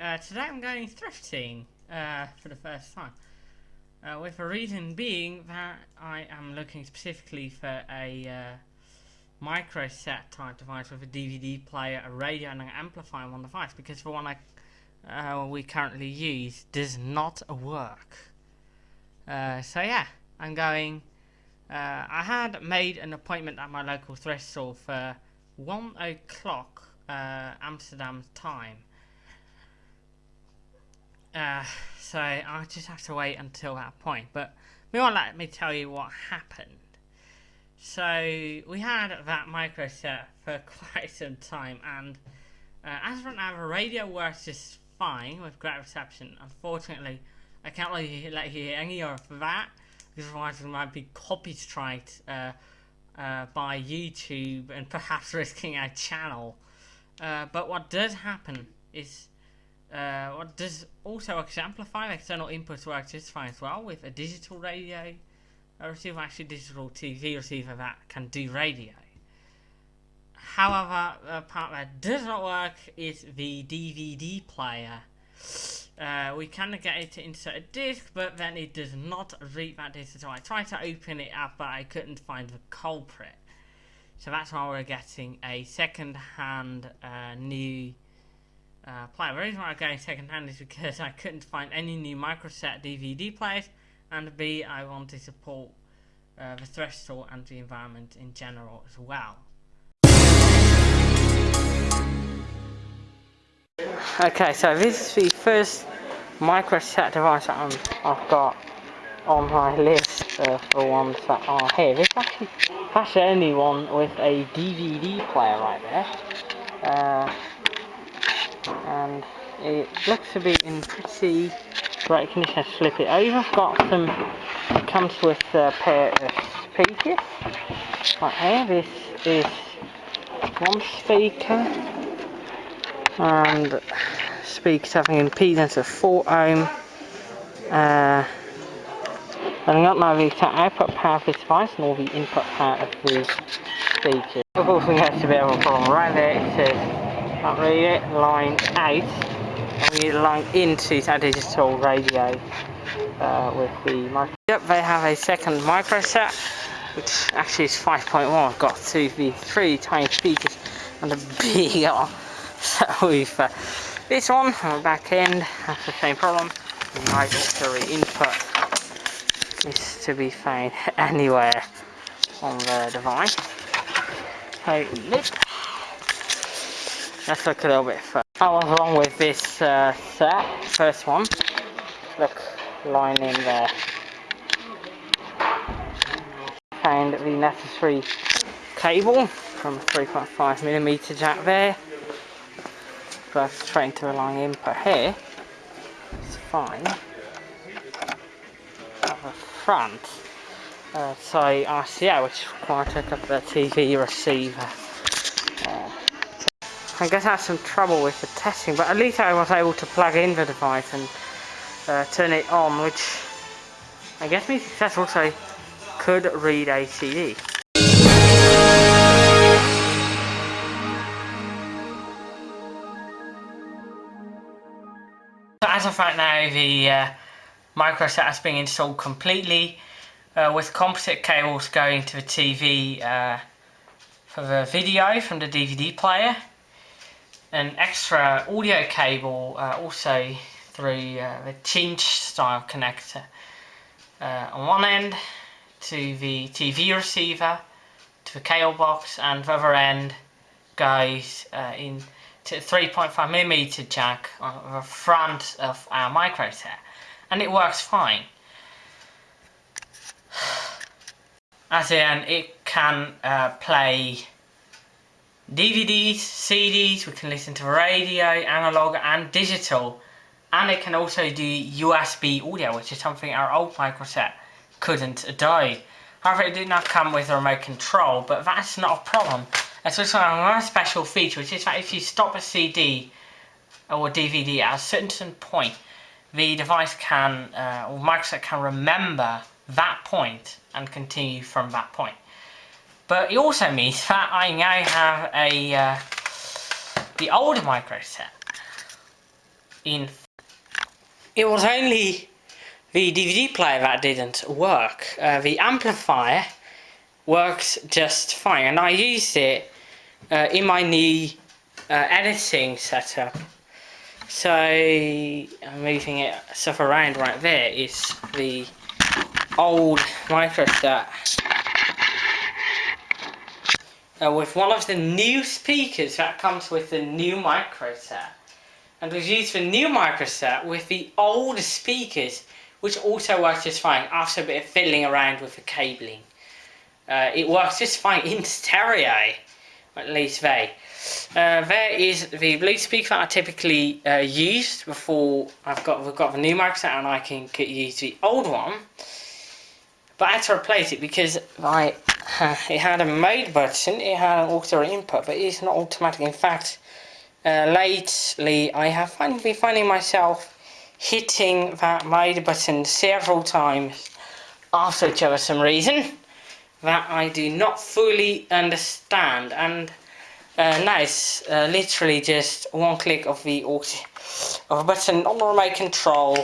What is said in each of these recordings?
uh, today I'm going thrifting uh, for the first time. Uh, with a reason being that I am looking specifically for a uh, micro set type device with a DVD player, a radio and an amplifier on one device because the one I, uh, we currently use does not work. Uh, so yeah, I'm going... I had made an appointment at my local thrift store for 1 o'clock Amsterdam time uh, so I just have to wait until that point. But meanwhile, let me tell you what happened. So we had that micro set for quite some time, and uh, as for now, the radio works just fine with great reception. Unfortunately, I can't let you, let you hear any of that because otherwise it might be copyrighted uh, uh, by YouTube and perhaps risking our channel. Uh, but what does happen is uh, what does also exemplify external inputs work just fine as well with a digital radio a receiver, actually digital TV receiver that can do radio. However, the part that does not work is the DVD player. Uh, we can get it to insert a disc, but then it does not read that disc. So I tried to open it up, but I couldn't find the culprit. So that's why we're getting a second-hand uh, new uh, player. The reason why I'm going second hand is because I couldn't find any new microset DVD players, and B, I want to support uh, the threshold and the environment in general as well. Okay, so this is the first microset device that i have got on my list of the ones that are here. This actually that's the only one with a DVD player right there. Uh, and it looks to be in pretty great condition. Flip it over. I've got some. It comes with a pair of speakers. Right here. This is one speaker and speakers having an impedance of 4 ohm. Uh, and I don't know the output power of this device nor the input power of the speakers. Of course, we have to be able to problem right there. It says can't read it, line 8 and we line into that digital radio uh, with the micro. Yep, they have a second micro set which actually is 5.1. I've got two V3 tiny speakers and a big So we've uh, this one on the back end has the same problem. Auxiliary input is to be found anywhere on the device. So this Let's look a little bit further. I was wrong with this uh, set, first one. Look, line in there. Found the necessary cable from 3.5mm jack there. But straight to line input here. It's fine. At the front, uh, so RCA, which requires to hook up the TV receiver. I guess I had some trouble with the testing, but at least I was able to plug in the device and uh, turn it on, which I guess means successful, so I could read a CD. So as of right now, the uh, micro set has been installed completely uh, with composite cables going to the TV uh, for the video from the DVD player an extra audio cable uh, also through uh, the cinch style connector uh, on one end to the TV receiver to the cable box and the other end goes uh, in to 3.5 millimeter jack on the front of our micro set and it works fine. As in it can uh, play DVDs, CDs, we can listen to radio, analog and digital. And it can also do USB audio, which is something our old microset couldn't do. However, it did not come with a remote control, but that's not a problem. It's also another special feature, which is that if you stop a CD or DVD at a certain point, the device can, uh, or microset can remember that point and continue from that point. But it also means that I now have a uh, the older micro set. in. It was only the DVD player that didn't work. Uh, the amplifier works just fine, and I used it uh, in my new uh, editing setup. So I'm moving it stuff around right there is the old microset uh, with one of the new speakers that comes with the new microset and was used the new microset with the old speakers which also works just fine after a bit of fiddling around with the cabling. Uh, it works just fine in stereo, at least they. Uh, there is the Blue speaker that I typically uh, use before I've got we've got the new microset and I can use the old one. But I had to replace it because I it had a mode button, it had an auto input, but it's not automatic. In fact, uh, lately I have been finding myself hitting that mode button several times after each other some reason that I do not fully understand and uh, nice, uh, literally just one click of the auto, of a button on the remote control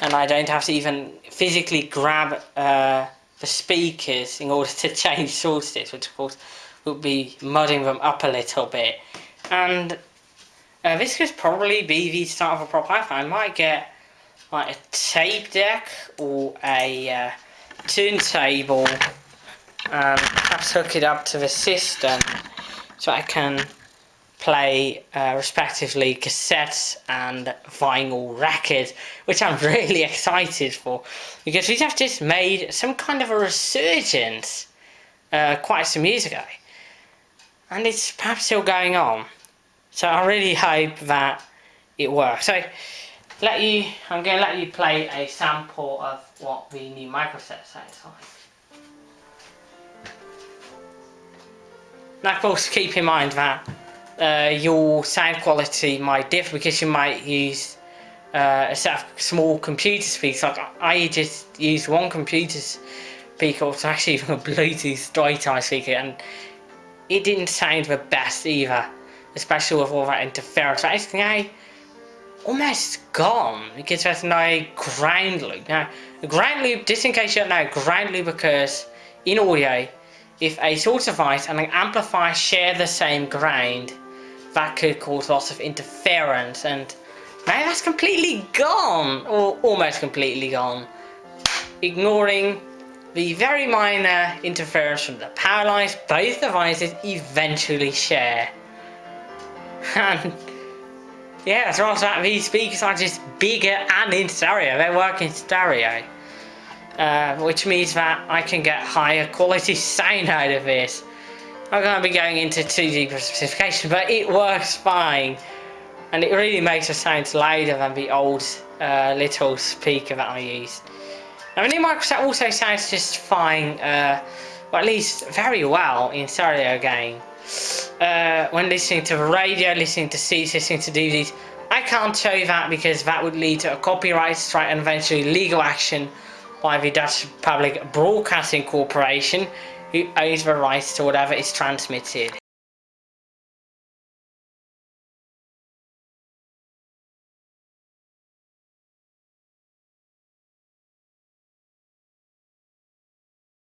and I don't have to even physically grab uh, the speakers in order to change sources which of course would be mudding them up a little bit. And uh, this could probably be the start of a proper hi I might get like a tape deck or a uh, turntable and perhaps hook it up to the system so I can play uh, respectively cassettes and vinyl records which I'm really excited for because we have just made some kind of a resurgence uh, quite some years ago. And it's perhaps still going on. So I really hope that it works. So let you I'm going to let you play a sample of what the new microset sounds like. Now of course keep in mind that uh, your sound quality might differ because you might use uh, a set of small computer speakers. Like I just used one computer speaker, it's actually even a Bluetooth straight type speaker, and it didn't sound the best either, especially with all that interference. But it's now almost gone because there's no ground loop. Now, ground loop, just in case you don't know, ground loop occurs in audio if a source device and an amplifier share the same ground, that could cause lots of interference and now that's completely gone, or almost completely gone, ignoring the very minor interference from the power lines both devices eventually share. And yeah, that's right, these speakers are just bigger and in stereo, they work in stereo. Uh, which means that I can get higher quality sound out of this. I'm going to be going into too deep a specification, but it works fine. And it really makes the sound louder than the old uh, little speaker that I used. Now the new microset also sounds just fine, uh, or at least very well in stereo again. Uh, when listening to the radio, listening to CDs, listening to DVDs, I can't show you that because that would lead to a copyright strike and eventually legal action by the Dutch Public Broadcasting Corporation, who owns the rights to whatever is transmitted.